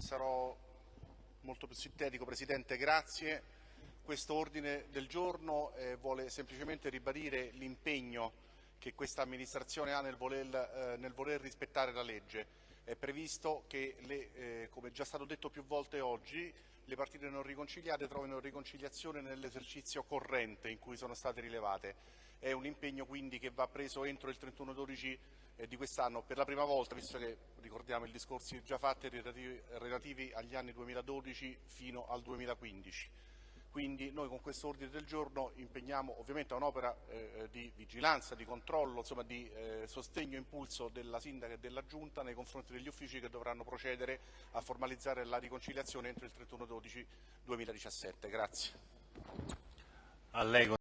Sarò molto più sintetico, Presidente, grazie. Questo ordine del giorno eh, vuole semplicemente ribadire l'impegno che questa amministrazione ha nel voler, eh, nel voler, rispettare la legge. È previsto che, le, eh, come già stato detto più volte oggi, le partite non riconciliate trovino riconciliazione nell'esercizio corrente in cui sono state rilevate. È un impegno quindi che va preso entro il 31-12 eh, di quest'anno per la prima volta, visto che ricordiamo i discorsi già fatti relativi agli anni 2012 fino al 2015. Quindi noi con questo ordine del giorno impegniamo ovviamente a un'opera eh, di vigilanza, di controllo, insomma di eh, sostegno e impulso della Sindaca e della Giunta nei confronti degli uffici che dovranno procedere a formalizzare la riconciliazione entro il 31-12-2017. Grazie.